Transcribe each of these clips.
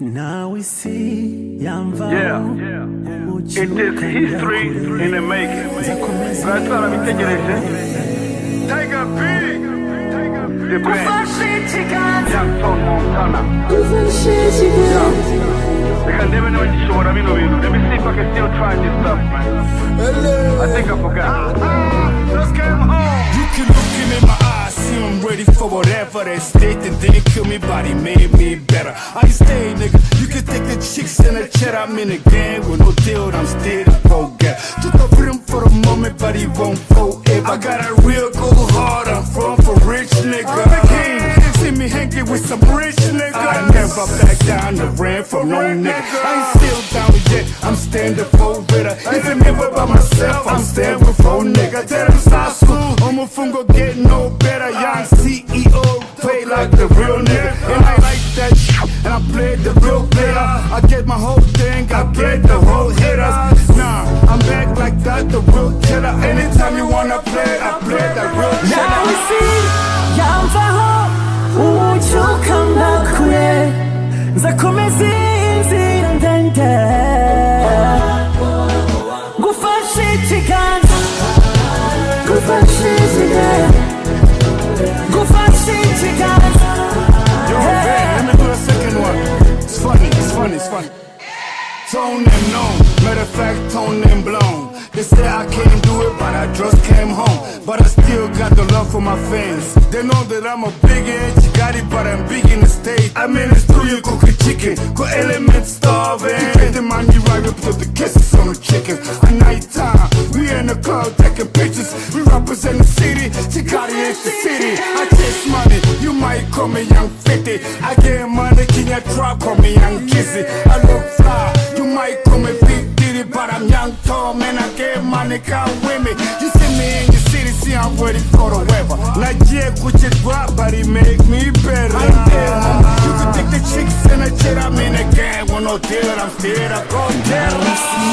nawe isi yamvaho Yeah. It is history in the making. Bratwara bitegereje. Tiger B. The band. Jackson Montana. Reka ndebe niba ngishobora bino bintu. Let me see if I can still try this stuff, man. I think I forgot. For whatever they state and didn't kill me, but he made me better. I stay, nigga. You can take the chicks and the chat, I'm in the game with no deal, I'm still a go get. Took the freedom for the moment, but he won't forever. I got a real go hard, I'm from for rich nigga. I'm the king. See me hanging with some rich nigga. I never back down the ran from no nigga. I ain't still down yet, I'm standing for better. Even never by myself, I'm standing for nigga. Tell them stop school, I'm a fungo get no I get my whole thing, I get the whole hitters. Nah, I'm back like that, the real killer. Anytime you wanna play, I play that real killer. isi yamvaho ubucyuka kure nzakomeza inzira ndende gufashe ikiganza gufashe ikiganza matter of fact, tone them blown. They say I can't do it, but I just came home. But I still got the love for my fans. They know that I'm a big edge, got it, but I'm big in the state. I mean, it's through you cook chicken, go element starving. Get the money right up to the kisses on the chicken. At night time, we in the club taking pictures. We represent the city, Kigali is the city. I chase money, you might call me Young 50. I get money, can you trap, call me Young Kizzy. I I'm young, tall, man. I get money, come with me. You see me in your city, see I'm ready for the weather. Put your drop, but it make me better. I'm there, mama. You can take the chicks and the shit, I'm in the game. With no deal, I'm still a go tell nawe isi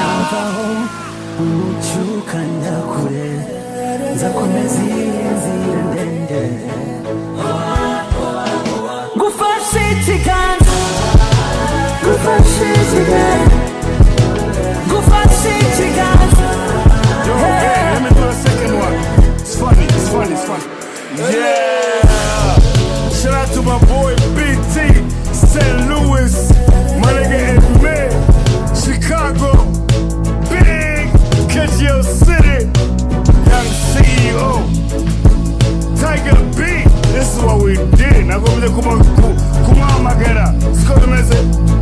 yamvaho ubucyuka kure nzakomeza inzira ndende gufashe ikiganza gufashe ikiganza Tiger B. This is what we did. Nagombye kuma kumamagara. Siko bimeze? Sawa, sawa,